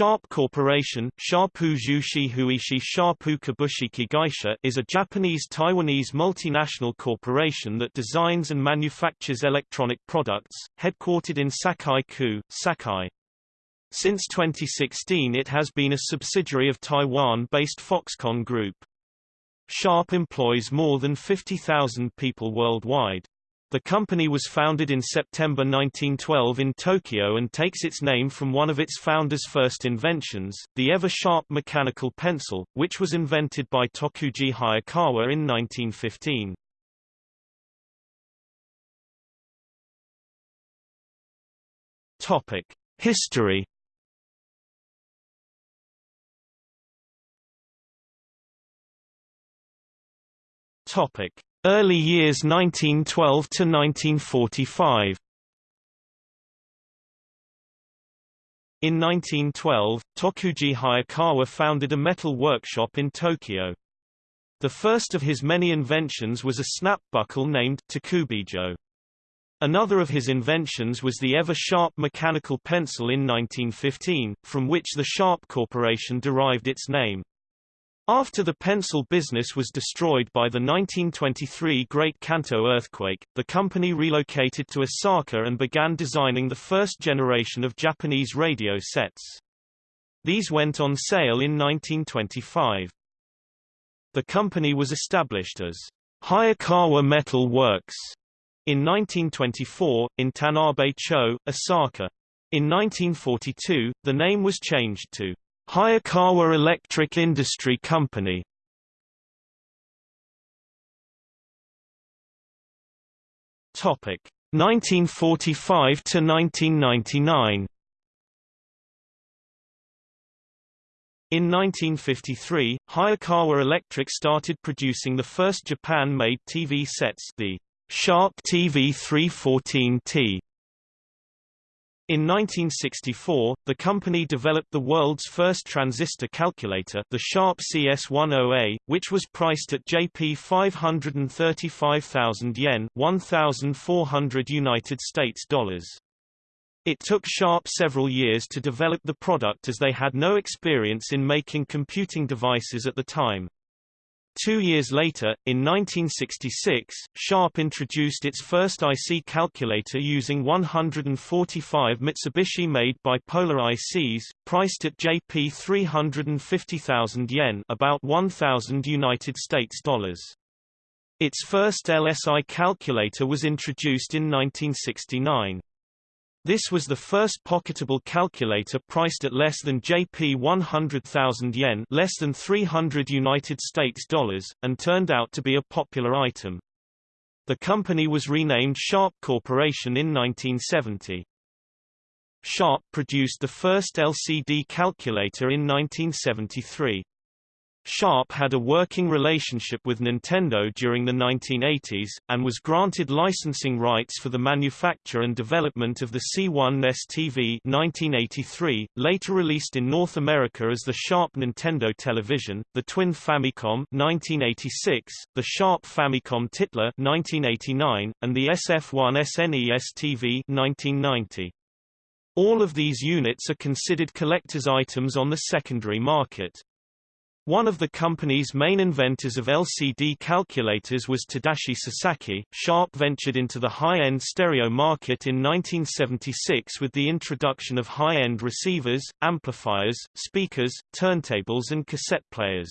Sharp Corporation Sharpu Huishi Sharpu Kabushiki is a Japanese-Taiwanese multinational corporation that designs and manufactures electronic products, headquartered in Sakai-ku, Sakai. Since 2016 it has been a subsidiary of Taiwan-based Foxconn Group. Sharp employs more than 50,000 people worldwide. The company was founded in September 1912 in Tokyo and takes its name from one of its founder's first inventions, the ever-sharp mechanical pencil, which was invented by Tokuji Hayakawa in 1915. Topic: History Topic: Early years 1912 to 1945. In 1912, Tokuji Hayakawa founded a metal workshop in Tokyo. The first of his many inventions was a snap buckle named Takubijo. Another of his inventions was the ever-sharp mechanical pencil in 1915, from which the Sharp Corporation derived its name. After the pencil business was destroyed by the 1923 Great Kanto earthquake, the company relocated to Osaka and began designing the first generation of Japanese radio sets. These went on sale in 1925. The company was established as Hayakawa Metal Works in 1924, in Tanabe-cho, Osaka. In 1942, the name was changed to Hayakawa Electric Industry Company. Topic 1945 to 1999 In 1953, Hayakawa Electric started producing the first Japan-made TV sets the Sharp TV 314T in 1964, the company developed the world's first transistor calculator the Sharp CS10A, which was priced at JP 535,000 yen 1,400 United States dollars. It took Sharp several years to develop the product as they had no experience in making computing devices at the time. Two years later, in 1966, Sharp introduced its first IC calculator using 145 Mitsubishi-made bipolar ICs, priced at JP 350,000 yen about 1,000 United States dollars. Its first LSI calculator was introduced in 1969. This was the first pocketable calculator priced at less than JP 100,000 yen, less than 300 United States dollars, and turned out to be a popular item. The company was renamed Sharp Corporation in 1970. Sharp produced the first LCD calculator in 1973. Sharp had a working relationship with Nintendo during the 1980s, and was granted licensing rights for the manufacture and development of the C1 NES TV 1983, later released in North America as the Sharp Nintendo Television, the Twin Famicom 1986, the Sharp Famicom Titler 1989, and the SF1 SNES TV 1990. All of these units are considered collector's items on the secondary market. One of the company's main inventors of LCD calculators was Tadashi Sasaki. Sharp ventured into the high-end stereo market in 1976 with the introduction of high-end receivers, amplifiers, speakers, turntables and cassette players.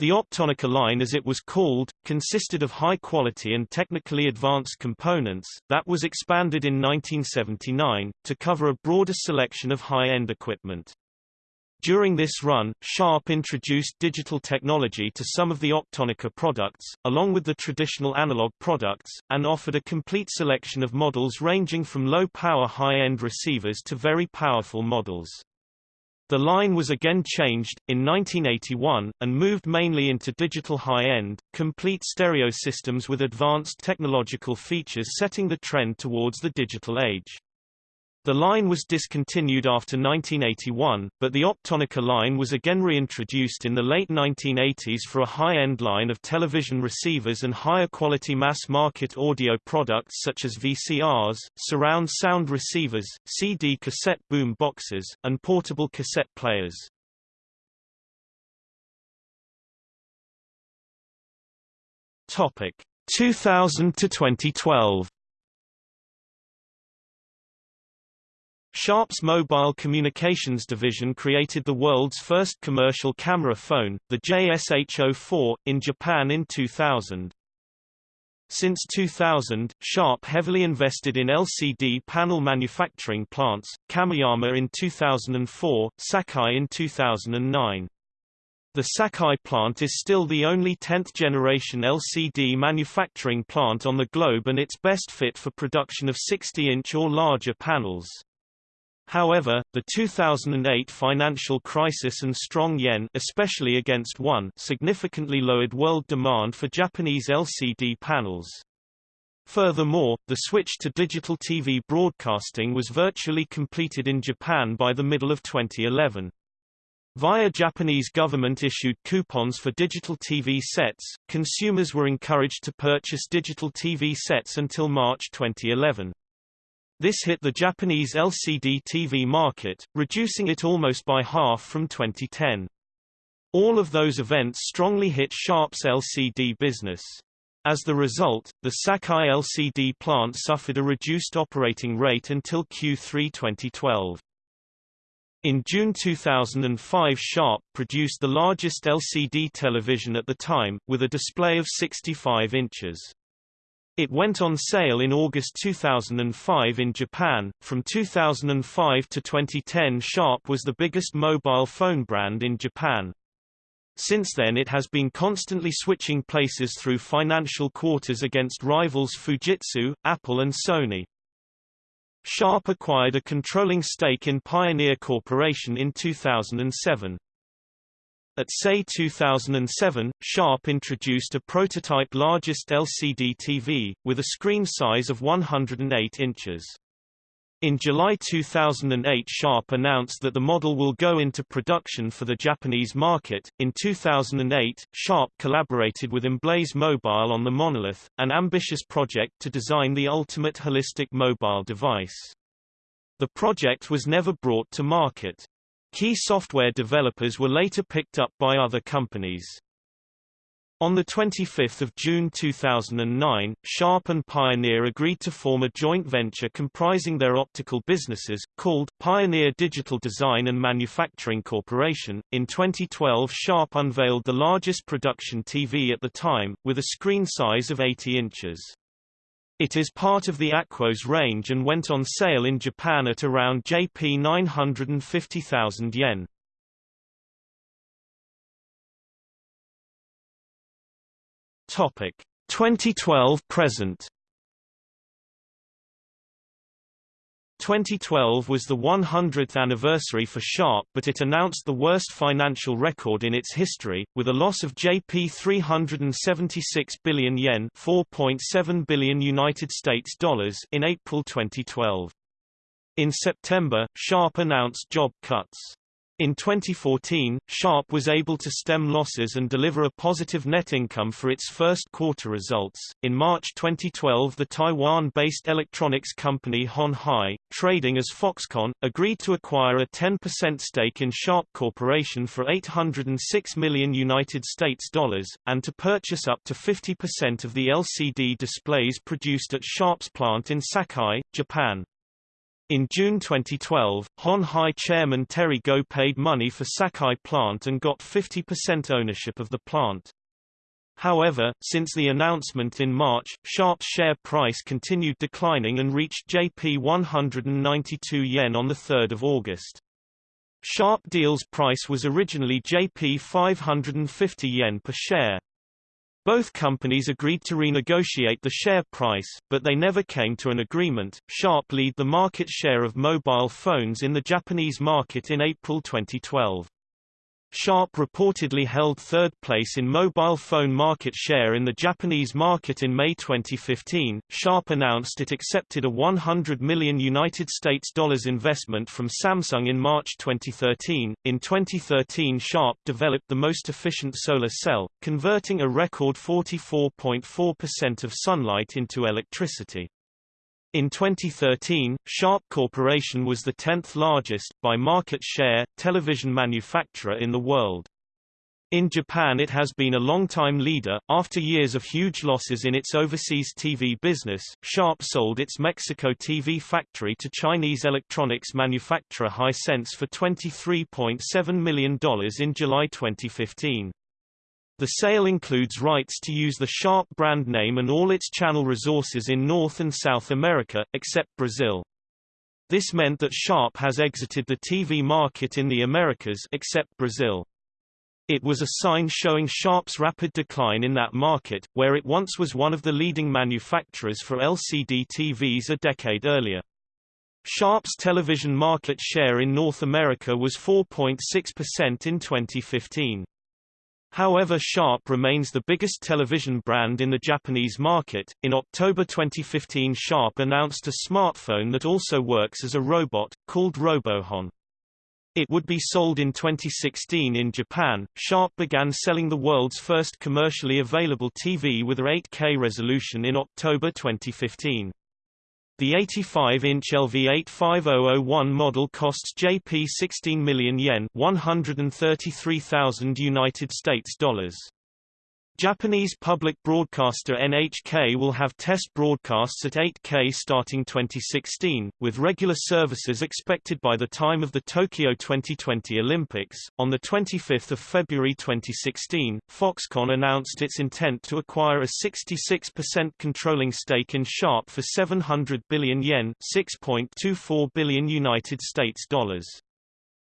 The Optonica line as it was called, consisted of high-quality and technically advanced components, that was expanded in 1979, to cover a broader selection of high-end equipment. During this run, Sharp introduced digital technology to some of the Optonica products, along with the traditional analog products, and offered a complete selection of models ranging from low-power high-end receivers to very powerful models. The line was again changed, in 1981, and moved mainly into digital high-end, complete stereo systems with advanced technological features setting the trend towards the digital age. The line was discontinued after 1981, but the Optonica line was again reintroduced in the late 1980s for a high-end line of television receivers and higher-quality mass-market audio products such as VCRs, surround sound receivers, CD cassette boom boxes, and portable cassette players. Topic 2000 to 2012. Sharp's mobile communications division created the world's first commercial camera phone, the JSH-04, in Japan in 2000. Since 2000, Sharp heavily invested in LCD panel manufacturing plants, Kameyama in 2004, Sakai in 2009. The Sakai plant is still the only 10th-generation LCD manufacturing plant on the globe and its best fit for production of 60-inch or larger panels. However, the 2008 financial crisis and strong yen especially against won significantly lowered world demand for Japanese LCD panels. Furthermore, the switch to digital TV broadcasting was virtually completed in Japan by the middle of 2011. Via Japanese government-issued coupons for digital TV sets, consumers were encouraged to purchase digital TV sets until March 2011. This hit the Japanese LCD TV market, reducing it almost by half from 2010. All of those events strongly hit Sharp's LCD business. As the result, the Sakai LCD plant suffered a reduced operating rate until Q3 2012. In June 2005 Sharp produced the largest LCD television at the time, with a display of 65 inches. It went on sale in August 2005 in Japan. From 2005 to 2010, Sharp was the biggest mobile phone brand in Japan. Since then it has been constantly switching places through financial quarters against rivals Fujitsu, Apple and Sony. Sharp acquired a controlling stake in Pioneer Corporation in 2007. At SEI 2007, Sharp introduced a prototype largest LCD TV, with a screen size of 108 inches. In July 2008 Sharp announced that the model will go into production for the Japanese market. In 2008, Sharp collaborated with Emblaze Mobile on the Monolith, an ambitious project to design the ultimate holistic mobile device. The project was never brought to market. Key software developers were later picked up by other companies. On 25 June 2009, Sharp and Pioneer agreed to form a joint venture comprising their optical businesses, called Pioneer Digital Design and Manufacturing Corporation. In 2012, Sharp unveiled the largest production TV at the time, with a screen size of 80 inches. It is part of the Aquos range and went on sale in Japan at around Jp 950,000 yen. Topic 2012 present 2012 was the 100th anniversary for Sharp but it announced the worst financial record in its history, with a loss of JP 376 billion yen 4.7 billion United States dollars in April 2012. In September, Sharp announced job cuts. In 2014, Sharp was able to stem losses and deliver a positive net income for its first quarter results. In March 2012, the Taiwan-based electronics company Hon Hai, trading as Foxconn, agreed to acquire a 10% stake in Sharp Corporation for 806 million United States dollars and to purchase up to 50% of the LCD displays produced at Sharp's plant in Sakai, Japan. In June 2012, Hon Hai chairman Terry Gou paid money for Sakai plant and got 50% ownership of the plant. However, since the announcement in March, Sharp's share price continued declining and reached JP 192 yen on 3 August. Sharp deal's price was originally JP 550 yen per share. Both companies agreed to renegotiate the share price, but they never came to an agreement. Sharp lead the market share of mobile phones in the Japanese market in April 2012. Sharp reportedly held third place in mobile phone market share in the Japanese market in May 2015. Sharp announced it accepted a 100 million United States dollars investment from Samsung in March 2013. In 2013, Sharp developed the most efficient solar cell, converting a record 44.4% of sunlight into electricity. In 2013, Sharp Corporation was the 10th largest, by market share, television manufacturer in the world. In Japan it has been a long-time leader. After years of huge losses in its overseas TV business, Sharp sold its Mexico TV factory to Chinese electronics manufacturer Hisense for $23.7 million in July 2015. The sale includes rights to use the Sharp brand name and all its channel resources in North and South America, except Brazil. This meant that Sharp has exited the TV market in the Americas except Brazil. It was a sign showing Sharp's rapid decline in that market, where it once was one of the leading manufacturers for LCD TVs a decade earlier. Sharp's television market share in North America was 4.6% in 2015. However Sharp remains the biggest television brand in the Japanese market. In October 2015 Sharp announced a smartphone that also works as a robot, called RoboHon. It would be sold in 2016 in Japan. Sharp began selling the world's first commercially available TV with a 8K resolution in October 2015. The 85-inch LV85001 model costs JP 16 million yen, 133,000 United States dollars. Japanese public broadcaster NHK will have test broadcasts at 8K starting 2016, with regular services expected by the time of the Tokyo 2020 Olympics. On the 25th of February 2016, Foxconn announced its intent to acquire a 66% controlling stake in Sharp for 700 billion yen, 6.24 billion United States dollars.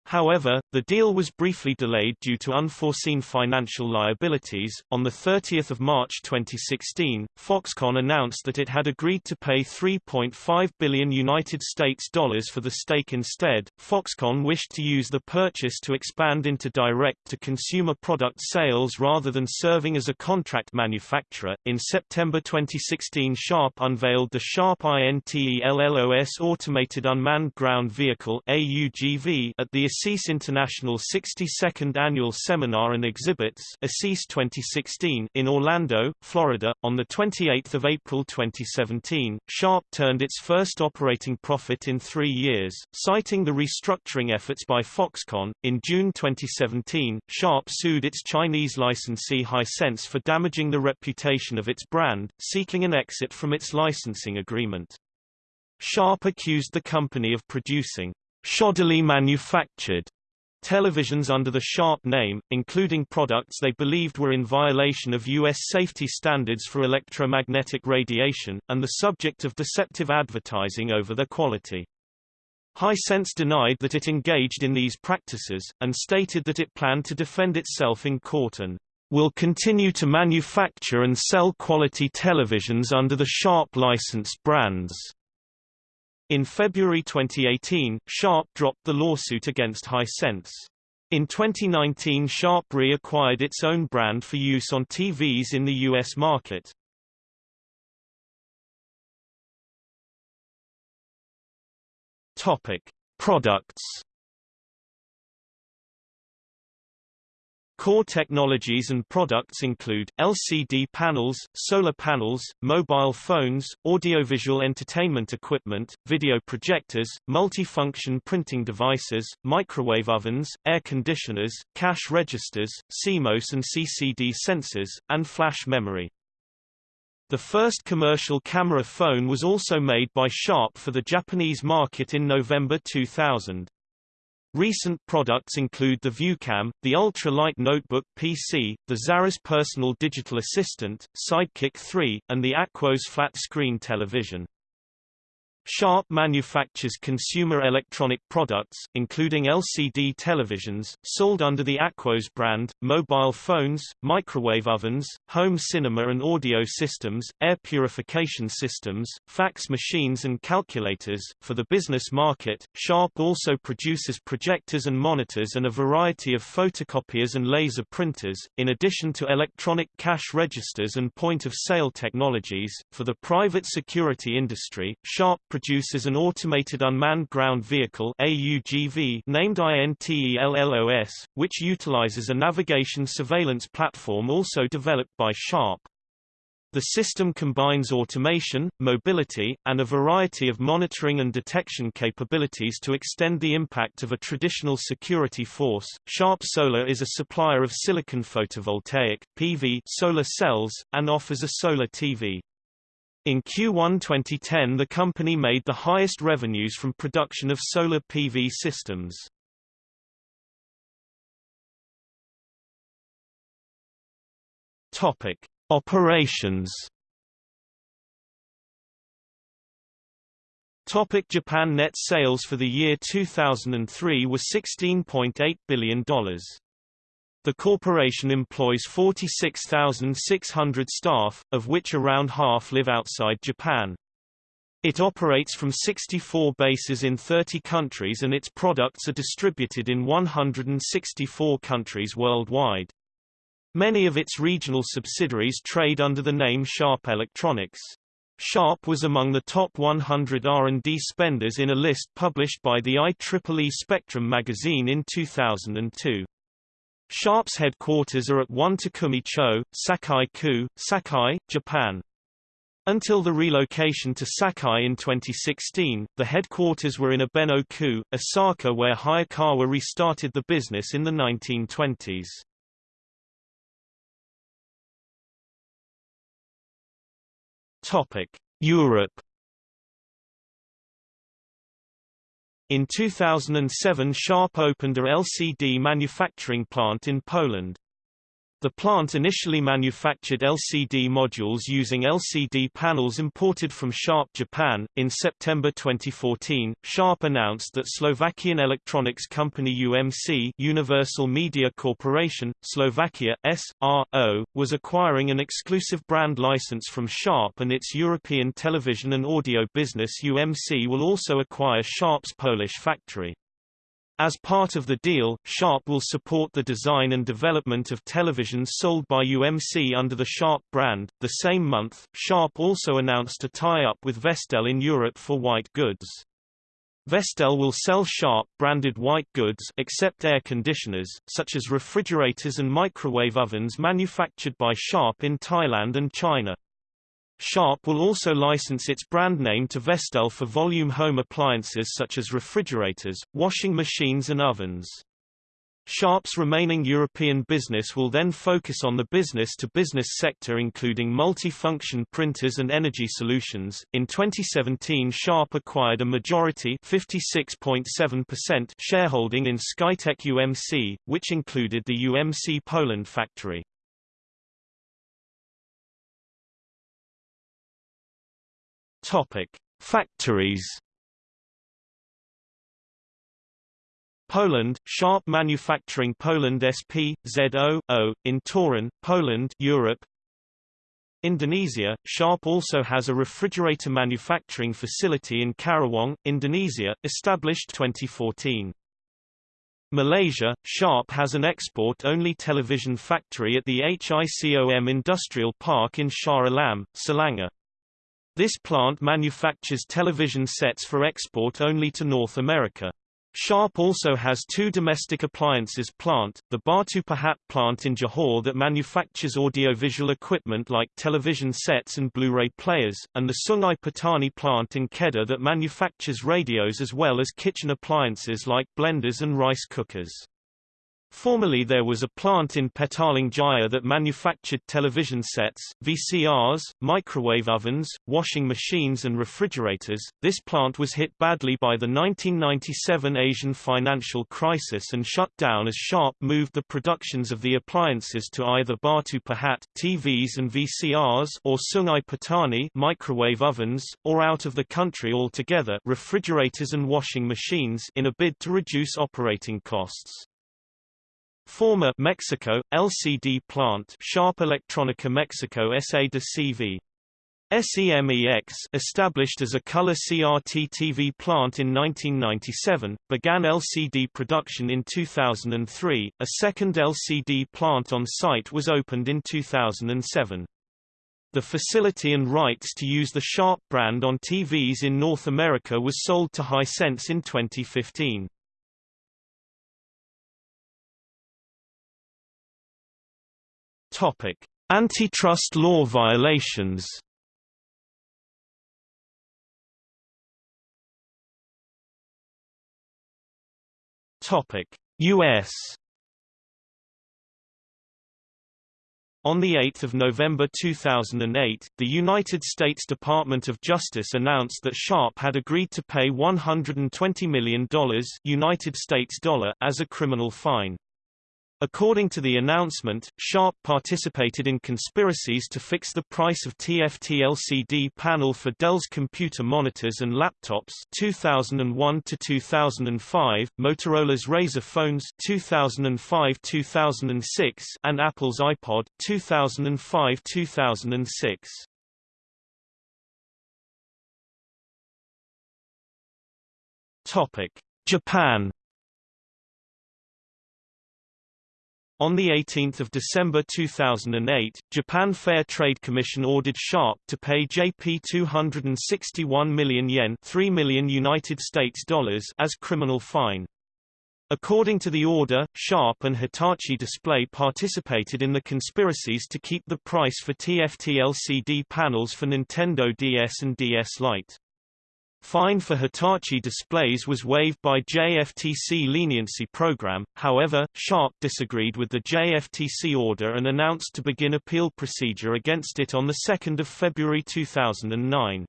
However, the deal was briefly delayed due to unforeseen financial liabilities. On the 30th of March 2016, Foxconn announced that it had agreed to pay 3.5 billion United States dollars for the stake instead. Foxconn wished to use the purchase to expand into direct-to-consumer product sales rather than serving as a contract manufacturer. In September 2016, Sharp unveiled the Sharp INTELLOS Automated Unmanned Ground Vehicle (AUGV) at the ASIS International 62nd Annual Seminar and Exhibits ASIS 2016 in Orlando, Florida. On 28 April 2017, Sharp turned its first operating profit in three years, citing the restructuring efforts by Foxconn. In June 2017, Sharp sued its Chinese licensee Hisense for damaging the reputation of its brand, seeking an exit from its licensing agreement. Sharp accused the company of producing shoddily manufactured televisions under the Sharp name, including products they believed were in violation of U.S. safety standards for electromagnetic radiation, and the subject of deceptive advertising over their quality. Hisense denied that it engaged in these practices, and stated that it planned to defend itself in court and will continue to manufacture and sell quality televisions under the Sharp licensed brands. In February 2018, Sharp dropped the lawsuit against Hisense. In 2019 Sharp reacquired its own brand for use on TVs in the U.S. market. Products Core technologies and products include, LCD panels, solar panels, mobile phones, audiovisual entertainment equipment, video projectors, multifunction printing devices, microwave ovens, air conditioners, cash registers, CMOS and CCD sensors, and flash memory. The first commercial camera phone was also made by Sharp for the Japanese market in November 2000. Recent products include the ViewCam, the ultra-light notebook PC, the Zaurus personal digital assistant, Sidekick 3, and the Aquos flat-screen television. Sharp manufactures consumer electronic products, including LCD televisions, sold under the Aquos brand, mobile phones, microwave ovens, home cinema and audio systems, air purification systems, fax machines and calculators. For the business market, Sharp also produces projectors and monitors and a variety of photocopiers and laser printers, in addition to electronic cash registers and point-of-sale technologies. For the private security industry, Sharp produces an automated unmanned ground vehicle AUGV named INTELLOS, which utilizes a navigation surveillance platform also developed by Sharp. The system combines automation, mobility, and a variety of monitoring and detection capabilities to extend the impact of a traditional security force. Sharp Solar is a supplier of silicon photovoltaic (PV) solar cells and offers a solar TV. In Q1 2010 the company made the highest revenues from production of solar PV systems. Topic: Operations. Topic Japan Net sales for the year 2003 were $16.8 billion. The corporation employs 46,600 staff, of which around half live outside Japan. It operates from 64 bases in 30 countries and its products are distributed in 164 countries worldwide. Many of its regional subsidiaries trade under the name Sharp Electronics. Sharp was among the top 100 R&D spenders in a list published by the IEEE Spectrum magazine in 2002. Sharp's headquarters are at 1 Takumi-cho, Sakai-ku, Sakai, Japan. Until the relocation to Sakai in 2016, the headquarters were in Abeno-ku, Osaka where Hayakawa restarted the business in the 1920s. Topic: Europe In 2007 Sharp opened a LCD manufacturing plant in Poland. The plant initially manufactured LCD modules using LCD panels imported from Sharp Japan. In September 2014, Sharp announced that Slovakian electronics company UMC Universal Media Corporation, Slovakia, S.R.O., was acquiring an exclusive brand license from Sharp and its European television and audio business UMC will also acquire Sharp's Polish factory. As part of the deal, Sharp will support the design and development of televisions sold by UMC under the Sharp brand. The same month, Sharp also announced a tie-up with Vestel in Europe for white goods. Vestel will sell Sharp branded white goods except air conditioners, such as refrigerators and microwave ovens manufactured by Sharp in Thailand and China. Sharp will also license its brand name to Vestel for volume home appliances such as refrigerators, washing machines and ovens. Sharp's remaining European business will then focus on the business-to-business -business sector including multi-function printers and energy solutions. In 2017 Sharp acquired a majority 56.7% shareholding in Skytec UMC, which included the UMC Poland factory. Topic: Factories. Poland, Sharp Manufacturing Poland SP, ZO, in Toruń, Poland Europe. Indonesia, Sharp also has a refrigerator manufacturing facility in Karawang, Indonesia, established 2014. Malaysia, Sharp has an export-only television factory at the HICOM Industrial Park in Shah Alam, Selangor. This plant manufactures television sets for export only to North America. Sharp also has two domestic appliances plant, the Batu Pahat plant in Johor that manufactures audiovisual equipment like television sets and Blu-ray players, and the Sungai Petani plant in Kedah that manufactures radios as well as kitchen appliances like blenders and rice cookers. Formerly there was a plant in Petaling Jaya that manufactured television sets, VCRs, microwave ovens, washing machines and refrigerators. This plant was hit badly by the 1997 Asian financial crisis and shut down as Sharp moved the productions of the appliances to either Batu Pahat TVs and VCRs or Sungai Petani microwave ovens, or out of the country altogether refrigerators and washing machines in a bid to reduce operating costs. Former Mexico, LCD plant Sharp Electronica Mexico SA de CV. SEMEX established as a color CRT TV plant in 1997, began LCD production in 2003. A second LCD plant on site was opened in 2007. The facility and rights to use the Sharp brand on TVs in North America was sold to Hisense in 2015. Topic: Antitrust law violations. Topic: US. On 8 November 2008, the United States Department of Justice announced that Sharp had agreed to pay $120 million United States dollar as a criminal fine. According to the announcement, Sharp participated in conspiracies to fix the price of TFT LCD panel for Dell's computer monitors and laptops 2001 to 2005, Motorola's Razr phones 2005-2006, and Apple's iPod 2005-2006. Topic: Japan On 18 December 2008, Japan Fair Trade Commission ordered Sharp to pay JP 261 million yen 3 million United States dollars as criminal fine. According to the order, Sharp and Hitachi Display participated in the conspiracies to keep the price for TFT LCD panels for Nintendo DS and DS Lite. Fine for Hitachi displays was waived by JFTC leniency program, however, Sharp disagreed with the JFTC order and announced to begin appeal procedure against it on 2 February 2009.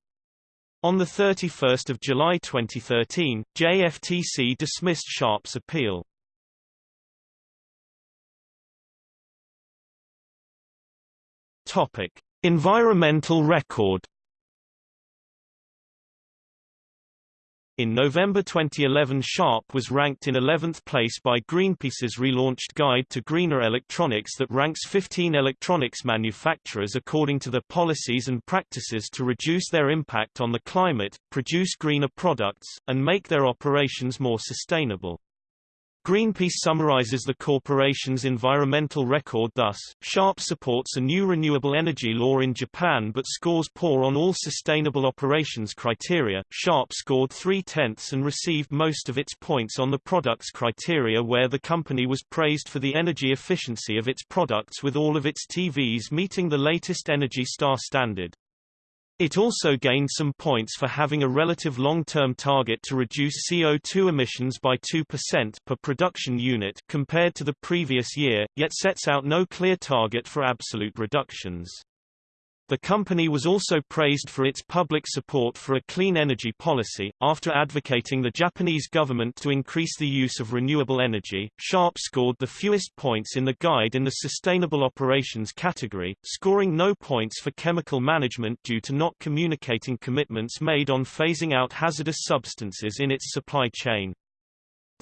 On 31 July 2013, JFTC dismissed Sharp's appeal. Topic. Environmental record In November 2011 Sharp was ranked in 11th place by Greenpeace's relaunched Guide to Greener Electronics that ranks 15 electronics manufacturers according to their policies and practices to reduce their impact on the climate, produce greener products, and make their operations more sustainable. Greenpeace summarizes the corporation's environmental record thus, Sharp supports a new renewable energy law in Japan but scores poor on all sustainable operations criteria. Sharp scored three-tenths and received most of its points on the products criteria where the company was praised for the energy efficiency of its products with all of its TVs meeting the latest Energy Star standard. It also gained some points for having a relative long-term target to reduce CO2 emissions by 2% per production unit compared to the previous year, yet sets out no clear target for absolute reductions. The company was also praised for its public support for a clean energy policy. After advocating the Japanese government to increase the use of renewable energy, Sharp scored the fewest points in the guide in the sustainable operations category, scoring no points for chemical management due to not communicating commitments made on phasing out hazardous substances in its supply chain.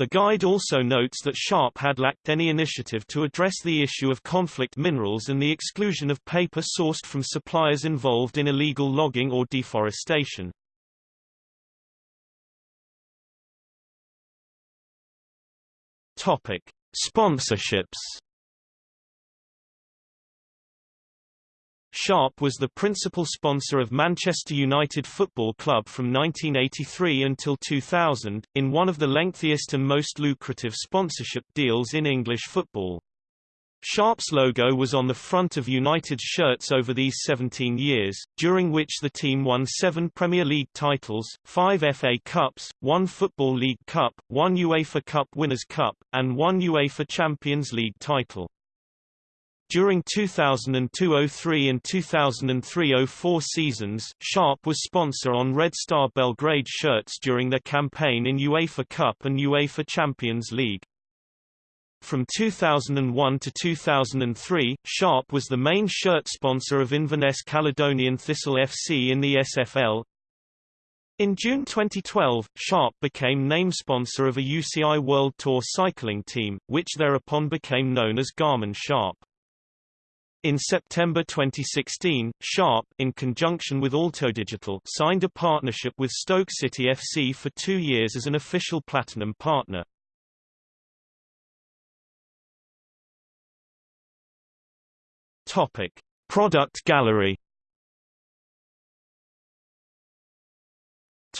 The guide also notes that Sharp had lacked any initiative to address the issue of conflict minerals and the exclusion of paper sourced from suppliers involved in illegal logging or deforestation. Topic: Sponsorships Sharp was the principal sponsor of Manchester United Football Club from 1983 until 2000, in one of the lengthiest and most lucrative sponsorship deals in English football. Sharp's logo was on the front of United's shirts over these 17 years, during which the team won seven Premier League titles, five FA Cups, one Football League Cup, one UEFA Cup Winners' Cup, and one UEFA Champions League title. During 2002–03 and 2003–04 seasons, Sharp was sponsor on Red Star Belgrade shirts during their campaign in UEFA Cup and UEFA Champions League. From 2001 to 2003, Sharp was the main shirt sponsor of Inverness Caledonian Thistle FC in the SFL. In June 2012, Sharp became name sponsor of a UCI World Tour cycling team, which thereupon became known as Garmin Sharp. In September 2016, Sharp, in conjunction with AutoDigital, signed a partnership with Stoke City FC for two years as an official platinum partner. Topic: Product gallery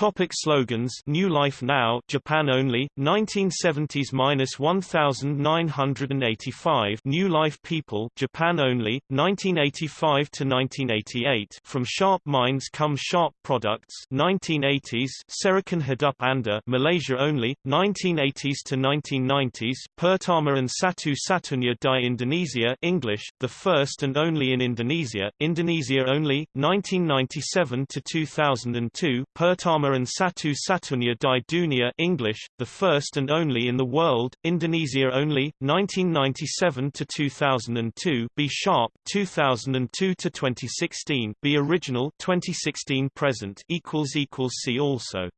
Topic slogans New Life Now Japan only 1970s-1985 New Life People Japan only 1985 to 1988 From Sharp Minds Come Sharp Products 1980s Serikan Hidup Anda Malaysia only 1980s to 1990s Pertama and Satu Satunya di Indonesia English the first and only in Indonesia Indonesia only 1997 to 2002 Pertama And Satu Satunya di Dunia English, the first and only in the world, Indonesia only, 1997 to 2002. B Sharp, 2002 to 2016. B Original, 2016 present. Equals equals see also.